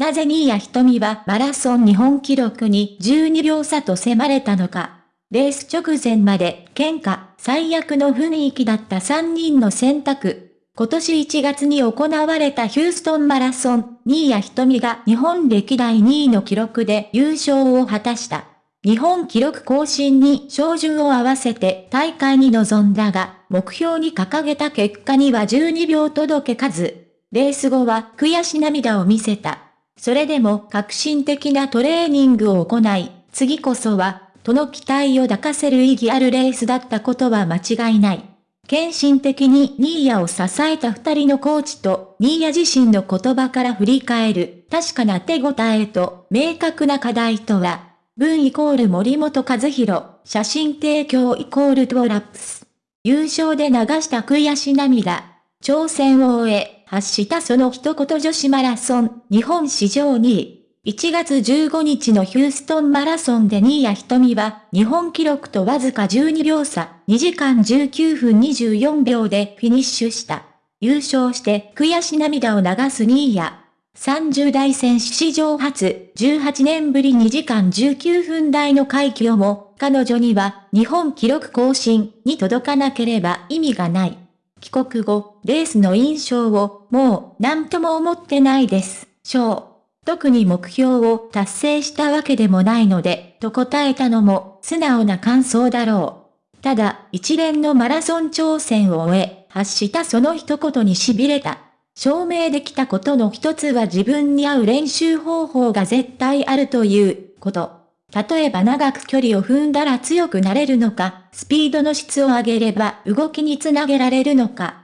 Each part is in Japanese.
なぜ新谷瞳はマラソン日本記録に12秒差と迫れたのか。レース直前まで喧嘩、最悪の雰囲気だった3人の選択。今年1月に行われたヒューストンマラソン、新谷瞳が日本歴代2位の記録で優勝を果たした。日本記録更新に照準を合わせて大会に臨んだが、目標に掲げた結果には12秒届けかず。レース後は悔し涙を見せた。それでも革新的なトレーニングを行い、次こそはとの期待を抱かせる意義あるレースだったことは間違いない。献身的にニーヤを支えた二人のコーチと、ニーヤ自身の言葉から振り返る、確かな手応えと、明確な課題とは、文イコール森本和弘、写真提供イコールトラップス。優勝で流した悔し涙。挑戦を終え、発したその一言女子マラソン、日本史上2位。1月15日のヒューストンマラソンで新谷瞳は、日本記録とわずか12秒差、2時間19分24秒でフィニッシュした。優勝して悔し涙を流す新谷。30代選手史上初、18年ぶり2時間19分台の快挙も、彼女には日本記録更新に届かなければ意味がない。帰国後、レースの印象を、もう、何とも思ってないです。賞。特に目標を達成したわけでもないので、と答えたのも素直な感想だろう。ただ、一連のマラソン挑戦を終え、発したその一言に痺れた。証明できたことの一つは自分に合う練習方法が絶対あるということ。例えば長く距離を踏んだら強くなれるのか、スピードの質を上げれば動きにつなげられるのか。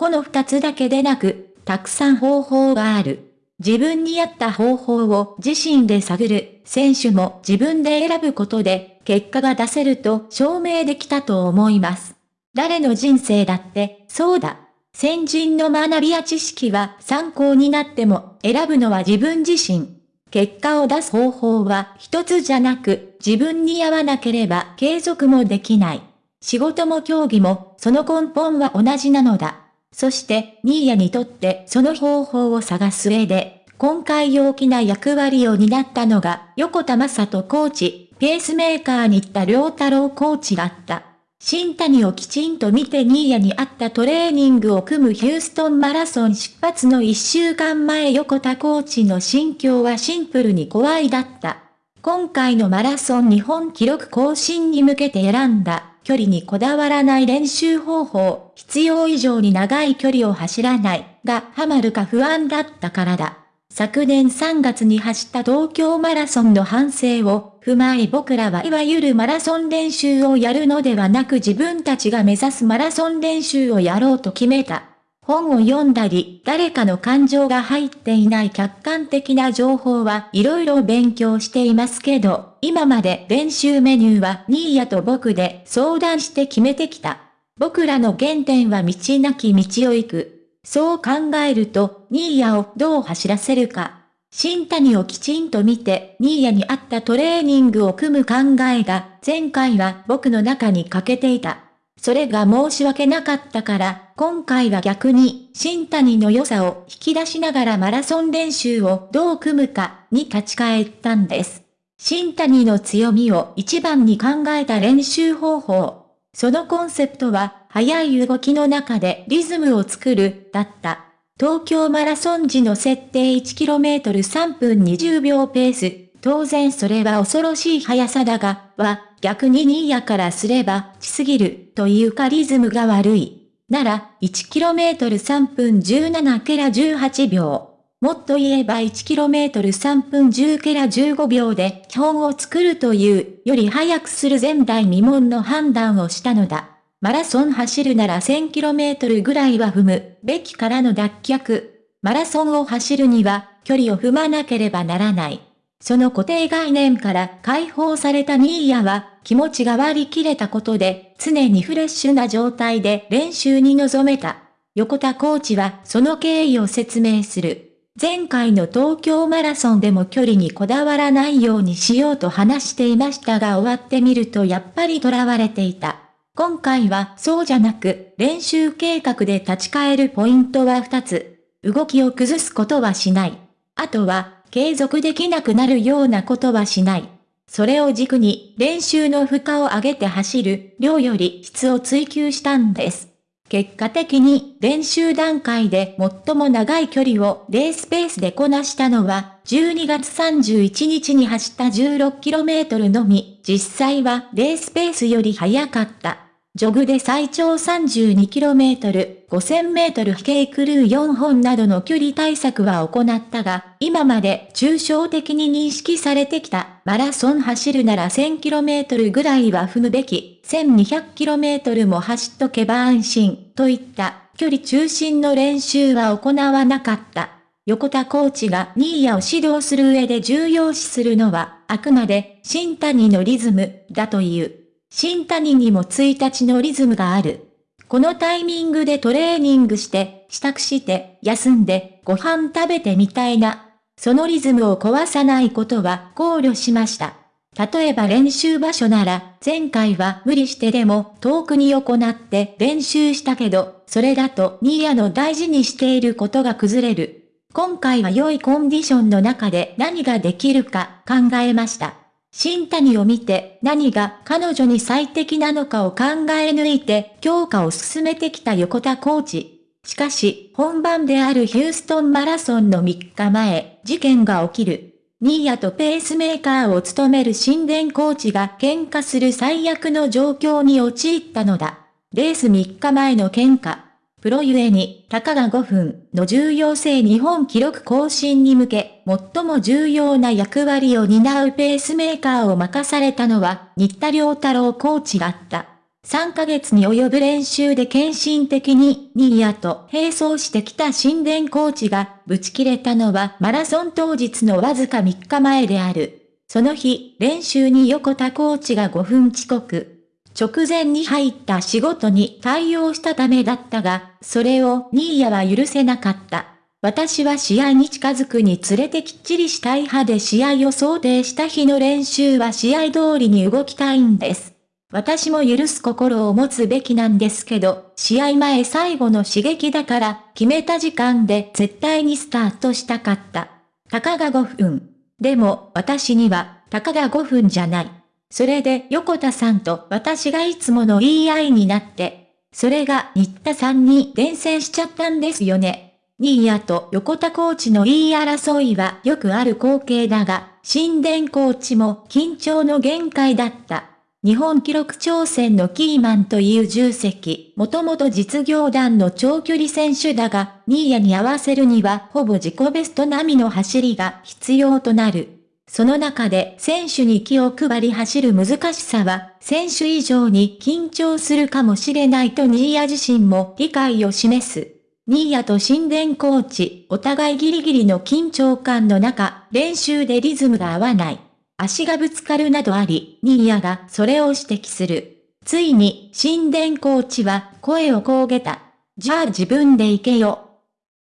この二つだけでなく、たくさん方法がある。自分に合った方法を自身で探る、選手も自分で選ぶことで、結果が出せると証明できたと思います。誰の人生だって、そうだ。先人の学びや知識は参考になっても、選ぶのは自分自身。結果を出す方法は一つじゃなく、自分に合わなければ継続もできない。仕事も競技も、その根本は同じなのだ。そして、ニーヤにとってその方法を探す上で、今回大きな役割を担ったのが、横田正人コーチ、ペースメーカーに行った良太郎コーチだった。新谷をきちんと見てニーヤに合ったトレーニングを組むヒューストンマラソン出発の1週間前横田コーチの心境はシンプルに怖いだった。今回のマラソン日本記録更新に向けて選んだ距離にこだわらない練習方法、必要以上に長い距離を走らない、がハマるか不安だったからだ。昨年3月に走った東京マラソンの反省を踏まえ僕らはいわゆるマラソン練習をやるのではなく自分たちが目指すマラソン練習をやろうと決めた。本を読んだり、誰かの感情が入っていない客観的な情報はいろいろ勉強していますけど、今まで練習メニューはニーヤと僕で相談して決めてきた。僕らの原点は道なき道を行く。そう考えると、ニーヤをどう走らせるか。新谷をきちんと見て、ニーヤに合ったトレーニングを組む考えが、前回は僕の中に欠けていた。それが申し訳なかったから、今回は逆に、新谷の良さを引き出しながらマラソン練習をどう組むかに立ち返ったんです。新谷の強みを一番に考えた練習方法。そのコンセプトは、速い動きの中でリズムを作る、だった。東京マラソン時の設定 1km3 分20秒ペース。当然それは恐ろしい速さだが、は、逆にニーヤからすれば、ちすぎる、というかリズムが悪い。なら、1km3 分17ケラ18秒。もっと言えば 1km3 分10ケラ15秒で基本を作るというより早くする前代未聞の判断をしたのだ。マラソン走るなら 1000km ぐらいは踏むべきからの脱却。マラソンを走るには距離を踏まなければならない。その固定概念から解放されたニーヤは、気持ちが割り切れたことで、常にフレッシュな状態で練習に臨めた。横田コーチはその経緯を説明する。前回の東京マラソンでも距離にこだわらないようにしようと話していましたが終わってみるとやっぱり囚われていた。今回はそうじゃなく、練習計画で立ち返るポイントは2つ。動きを崩すことはしない。あとは、継続できなくなるようなことはしない。それを軸に練習の負荷を上げて走る量より質を追求したんです。結果的に練習段階で最も長い距離をレースペースでこなしたのは12月31日に走った 16km のみ、実際はレースペースより速かった。ジョグで最長 32km、5000m 飛型クルー4本などの距離対策は行ったが、今まで抽象的に認識されてきたマラソン走るなら 1000km ぐらいは踏むべき、1200km も走っとけば安心、といった距離中心の練習は行わなかった。横田コーチがニーヤを指導する上で重要視するのは、あくまで新谷のリズムだという。新谷にも1日のリズムがある。このタイミングでトレーニングして、支度して、休んで、ご飯食べてみたいな。そのリズムを壊さないことは考慮しました。例えば練習場所なら、前回は無理してでも遠くに行って練習したけど、それだとニーヤの大事にしていることが崩れる。今回は良いコンディションの中で何ができるか考えました。新谷を見て何が彼女に最適なのかを考え抜いて強化を進めてきた横田コーチ。しかし、本番であるヒューストンマラソンの3日前、事件が起きる。ニーヤとペースメーカーを務める神殿コーチが喧嘩する最悪の状況に陥ったのだ。レース3日前の喧嘩。プロゆえに、たかが5分の重要性日本記録更新に向け、最も重要な役割を担うペースメーカーを任されたのは、新田良太郎コーチだった。3ヶ月に及ぶ練習で献身的に、ニーヤと並走してきた神殿コーチが、ぶち切れたのはマラソン当日のわずか3日前である。その日、練習に横田コーチが5分遅刻。直前に入った仕事に対応したためだったが、それをニーヤは許せなかった。私は試合に近づくにつれてきっちりしたい派で試合を想定した日の練習は試合通りに動きたいんです。私も許す心を持つべきなんですけど、試合前最後の刺激だから決めた時間で絶対にスタートしたかった。たかが5分。でも私にはたかが5分じゃない。それで横田さんと私がいつもの言い合いになって、それが新田さんに伝染しちゃったんですよね。新谷と横田コーチの言い争いはよくある光景だが、神殿コーチも緊張の限界だった。日本記録挑戦のキーマンという重責、もともと実業団の長距離選手だが、新谷に合わせるにはほぼ自己ベスト並みの走りが必要となる。その中で選手に気を配り走る難しさは、選手以上に緊張するかもしれないとニーヤ自身も理解を示す。ニーヤと神殿コーチ、お互いギリギリの緊張感の中、練習でリズムが合わない。足がぶつかるなどあり、ニーヤがそれを指摘する。ついに、神殿コーチは声をこうげた。じゃあ自分で行けよ。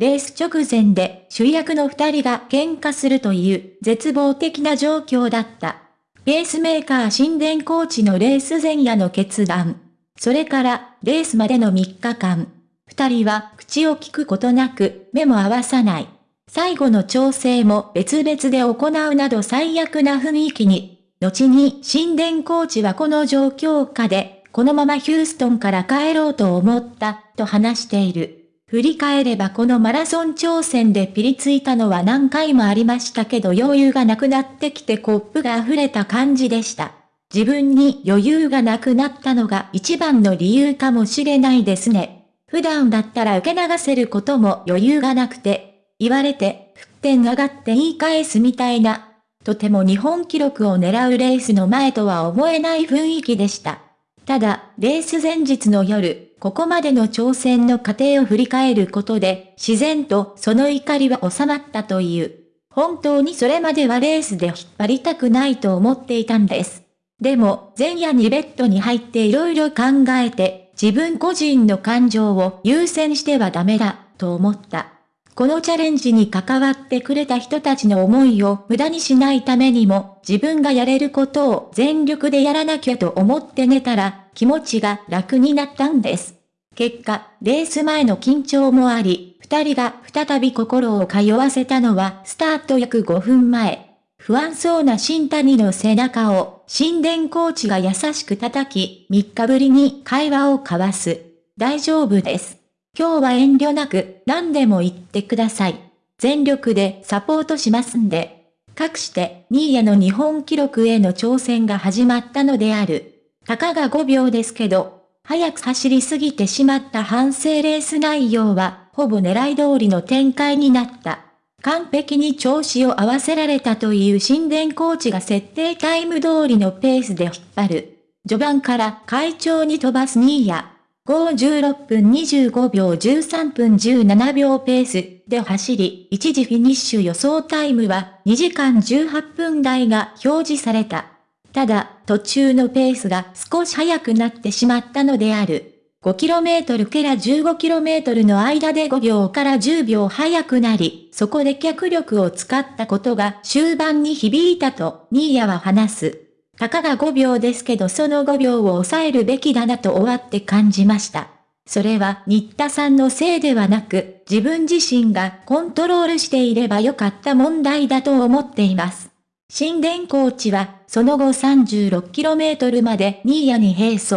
レース直前で主役の二人が喧嘩するという絶望的な状況だった。ペースメーカー神殿コーチのレース前夜の決断。それからレースまでの3日間。二人は口を聞くことなく目も合わさない。最後の調整も別々で行うなど最悪な雰囲気に。後に神殿コーチはこの状況下で、このままヒューストンから帰ろうと思った、と話している。振り返ればこのマラソン挑戦でピリついたのは何回もありましたけど余裕がなくなってきてコップが溢れた感じでした。自分に余裕がなくなったのが一番の理由かもしれないですね。普段だったら受け流せることも余裕がなくて、言われて、沸点上がって言い返すみたいな、とても日本記録を狙うレースの前とは思えない雰囲気でした。ただ、レース前日の夜、ここまでの挑戦の過程を振り返ることで、自然とその怒りは収まったという。本当にそれまではレースで引っ張りたくないと思っていたんです。でも、前夜にベッドに入って色々考えて、自分個人の感情を優先してはダメだ、と思った。このチャレンジに関わってくれた人たちの思いを無駄にしないためにも、自分がやれることを全力でやらなきゃと思って寝たら、気持ちが楽になったんです。結果、レース前の緊張もあり、二人が再び心を通わせたのはスタート約5分前。不安そうな新谷の背中を、神殿コーチが優しく叩き、3日ぶりに会話を交わす。大丈夫です。今日は遠慮なく、何でも言ってください。全力でサポートしますんで。かくして、新谷の日本記録への挑戦が始まったのである。たかが5秒ですけど、早く走りすぎてしまった反省レース内容は、ほぼ狙い通りの展開になった。完璧に調子を合わせられたという神殿コーチが設定タイム通りのペースで引っ張る。序盤から会長に飛ばすニーヤ。56分25秒13分17秒ペースで走り、一時フィニッシュ予想タイムは2時間18分台が表示された。ただ、途中のペースが少し速くなってしまったのである。5km から 15km の間で5秒から10秒速くなり、そこで脚力を使ったことが終盤に響いたと、ニーヤは話す。たかが5秒ですけどその5秒を抑えるべきだなと終わって感じました。それは新田さんのせいではなく、自分自身がコントロールしていればよかった問題だと思っています。神殿コーチは、その後 36km までニーヤに並走。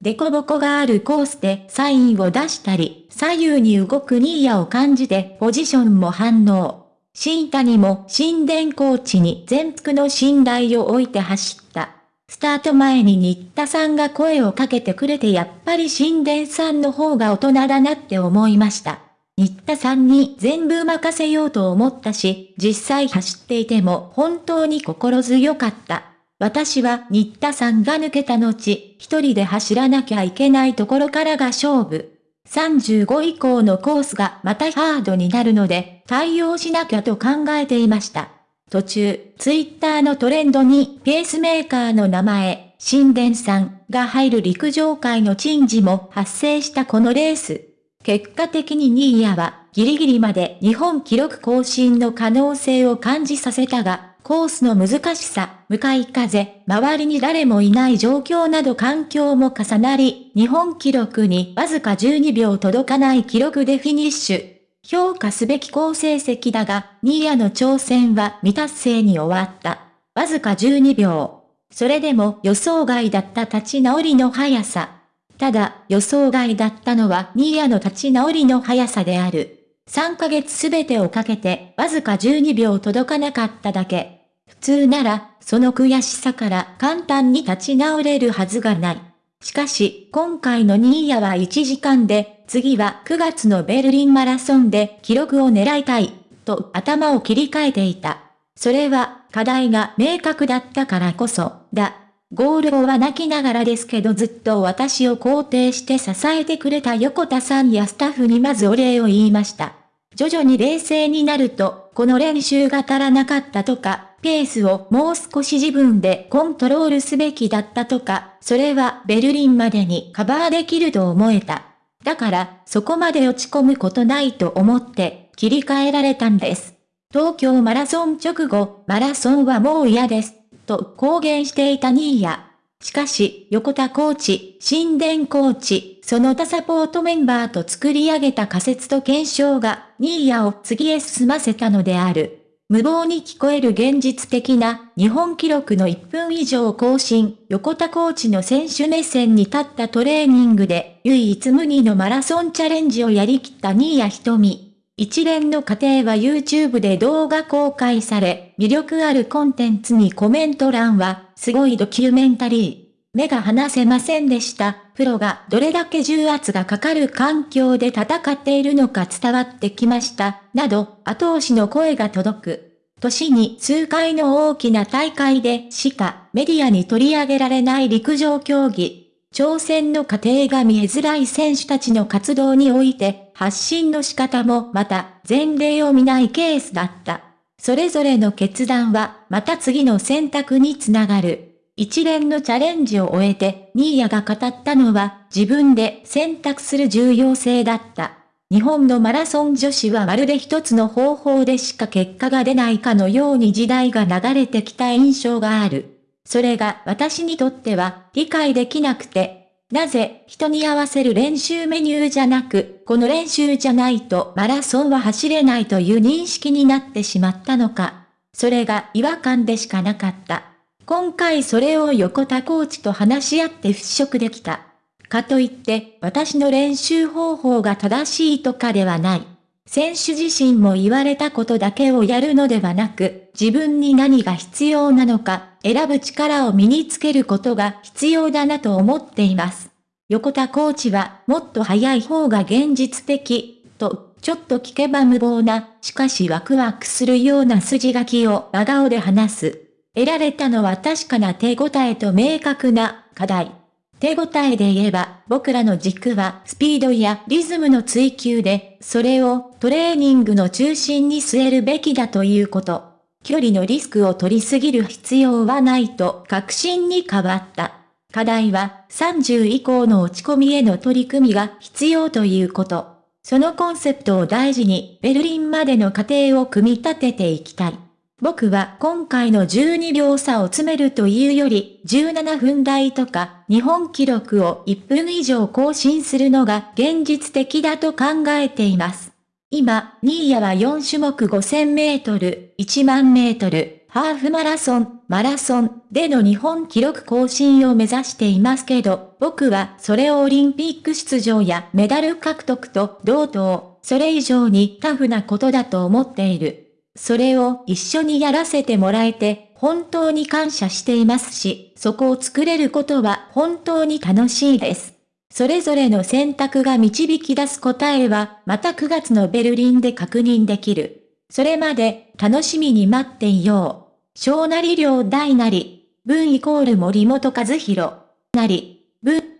デコボコがあるコースでサインを出したり、左右に動くニーヤを感じてポジションも反応。新谷も神殿コーチに全幅の信頼を置いて走った。スタート前に新田さんが声をかけてくれてやっぱり神殿さんの方が大人だなって思いました。新田さんに全部任せようと思ったし、実際走っていても本当に心強かった。私は新田さんが抜けた後、一人で走らなきゃいけないところからが勝負。35以降のコースがまたハードになるので、対応しなきゃと考えていました。途中、ツイッターのトレンドにペースメーカーの名前、神殿さんが入る陸上界の珍事も発生したこのレース。結果的にニーヤはギリギリまで日本記録更新の可能性を感じさせたが、コースの難しさ、向かい風、周りに誰もいない状況など環境も重なり、日本記録にわずか12秒届かない記録でフィニッシュ。評価すべき好成績だが、ニーヤの挑戦は未達成に終わった。わずか12秒。それでも予想外だった立ち直りの速さ。ただ、予想外だったのはニーヤの立ち直りの速さである。3ヶ月すべてをかけてわずか12秒届かなかっただけ。普通なら、その悔しさから簡単に立ち直れるはずがない。しかし、今回のニーヤは1時間で、次は9月のベルリンマラソンで記録を狙いたい、と頭を切り替えていた。それは、課題が明確だったからこそ、だ。ゴール後は泣きながらですけどずっと私を肯定して支えてくれた横田さんやスタッフにまずお礼を言いました。徐々に冷静になると、この練習が足らなかったとか、ペースをもう少し自分でコントロールすべきだったとか、それはベルリンまでにカバーできると思えた。だから、そこまで落ち込むことないと思って、切り替えられたんです。東京マラソン直後、マラソンはもう嫌です。と公言していたニーヤ。しかし、横田コーチ、神殿コーチ、その他サポートメンバーと作り上げた仮説と検証が、ニーヤを次へ進ませたのである。無謀に聞こえる現実的な日本記録の1分以上更新、横田コーチの選手目線に立ったトレーニングで唯一無二のマラソンチャレンジをやりきった新谷瞳。一連の過程は YouTube で動画公開され、魅力あるコンテンツにコメント欄は、すごいドキュメンタリー。目が離せませんでした。プロがどれだけ重圧がかかる環境で戦っているのか伝わってきました。など、後押しの声が届く。年に数回の大きな大会でしかメディアに取り上げられない陸上競技。挑戦の過程が見えづらい選手たちの活動において、発信の仕方もまた前例を見ないケースだった。それぞれの決断はまた次の選択につながる。一連のチャレンジを終えて、ニーヤが語ったのは自分で選択する重要性だった。日本のマラソン女子はまるで一つの方法でしか結果が出ないかのように時代が流れてきた印象がある。それが私にとっては理解できなくて、なぜ人に合わせる練習メニューじゃなく、この練習じゃないとマラソンは走れないという認識になってしまったのか。それが違和感でしかなかった。今回それを横田コーチと話し合って払拭できた。かといって私の練習方法が正しいとかではない。選手自身も言われたことだけをやるのではなく、自分に何が必要なのか、選ぶ力を身につけることが必要だなと思っています。横田コーチは、もっと早い方が現実的、と、ちょっと聞けば無謀な、しかしワクワクするような筋書きを真顔で話す。得られたのは確かな手応えと明確な課題。手応えで言えば、僕らの軸はスピードやリズムの追求で、それをトレーニングの中心に据えるべきだということ。距離のリスクを取りすぎる必要はないと確信に変わった。課題は30以降の落ち込みへの取り組みが必要ということ。そのコンセプトを大事にベルリンまでの過程を組み立てていきたい。僕は今回の12秒差を詰めるというより、17分台とか、日本記録を1分以上更新するのが現実的だと考えています。今、ニーヤは4種目5000メートル、1万メートル、ハーフマラソン、マラソンでの日本記録更新を目指していますけど、僕はそれをオリンピック出場やメダル獲得と同等、それ以上にタフなことだと思っている。それを一緒にやらせてもらえて、本当に感謝していますし、そこを作れることは本当に楽しいです。それぞれの選択が導き出す答えは、また9月のベルリンで確認できる。それまで、楽しみに待っていよう。小なり量大なり、文イコール森本和弘。なり、文